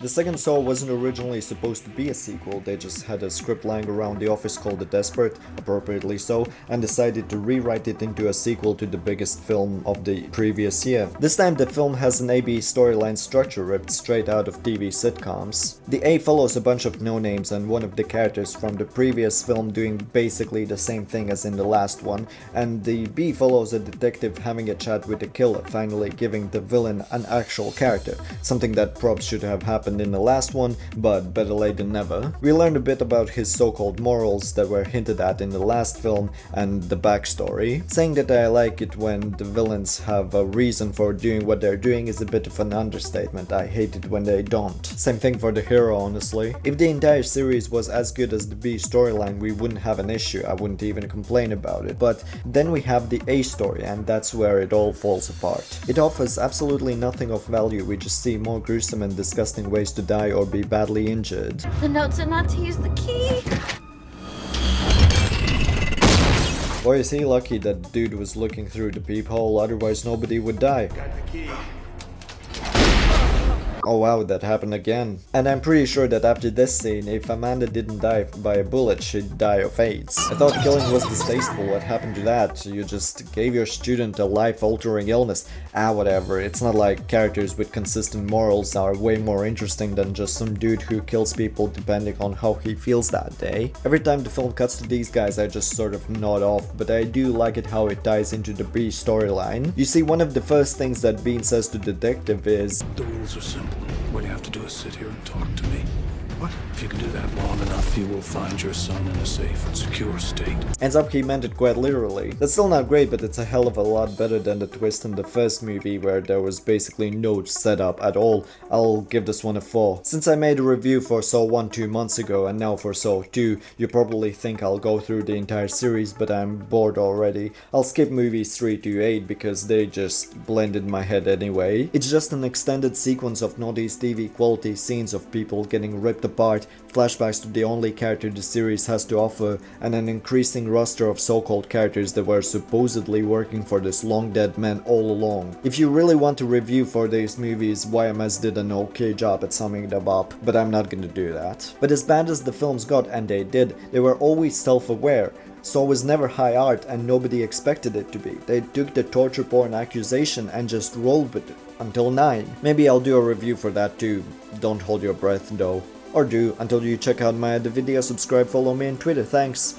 The second Saw wasn't originally supposed to be a sequel, they just had a script lying around the office called The Desperate, appropriately so, and decided to rewrite it into a sequel to the biggest film of the previous year. This time the film has an AB storyline structure ripped straight out of TV sitcoms. The A follows a bunch of no-names and one of the characters from the previous film doing basically the same thing as in the last one, and the B follows a detective having a chat with the killer, finally giving the villain an actual character, something that probs should have happened in the last one, but better late than never. We learned a bit about his so-called morals that were hinted at in the last film and the backstory. Saying that I like it when the villains have a reason for doing what they're doing is a bit of an understatement, I hate it when they don't. Same thing for the hero honestly. If the entire series was as good as the B storyline we wouldn't have an issue, I wouldn't even complain about it. But then we have the A story and that's where it all falls apart. It offers absolutely nothing of value, we just see more gruesome and disgusting ways to die or be badly injured. The note said not to use the key. Boy is he lucky that dude was looking through the peephole, otherwise nobody would die. Got the key. Oh wow, that happened again. And I'm pretty sure that after this scene, if Amanda didn't die by a bullet, she'd die of AIDS. I thought killing was distasteful, what happened to that? You just gave your student a life-altering illness. Ah, whatever, it's not like characters with consistent morals are way more interesting than just some dude who kills people depending on how he feels that day. Every time the film cuts to these guys, I just sort of nod off, but I do like it how it ties into the B storyline. You see, one of the first things that Bean says to the Detective is, The rules are simple. What you have to do is sit here and talk to me. What? If you can do that long enough, you will find your son in a safe and secure state. Ends up he meant it quite literally. That's still not great, but it's a hell of a lot better than the twist in the first movie where there was basically no setup at all. I'll give this one a 4. Since I made a review for Saw 1 2 months ago and now for Saw 2, you probably think I'll go through the entire series, but I'm bored already. I'll skip movies 3 to 8 because they just blend in my head anyway. It's just an extended sequence of Northeast TV quality scenes of people getting ripped apart, flashbacks to the only character the series has to offer, and an increasing roster of so-called characters that were supposedly working for this long dead man all along. If you really want to review for these movies, YMS did an okay job at summing them up, but I'm not gonna do that. But as bad as the films got, and they did, they were always self-aware. Saw was never high art and nobody expected it to be. They took the torture porn accusation and just rolled with it. Until 9. Maybe I'll do a review for that too. Don't hold your breath though. Or do, until you check out my other video, subscribe, follow me on Twitter, thanks.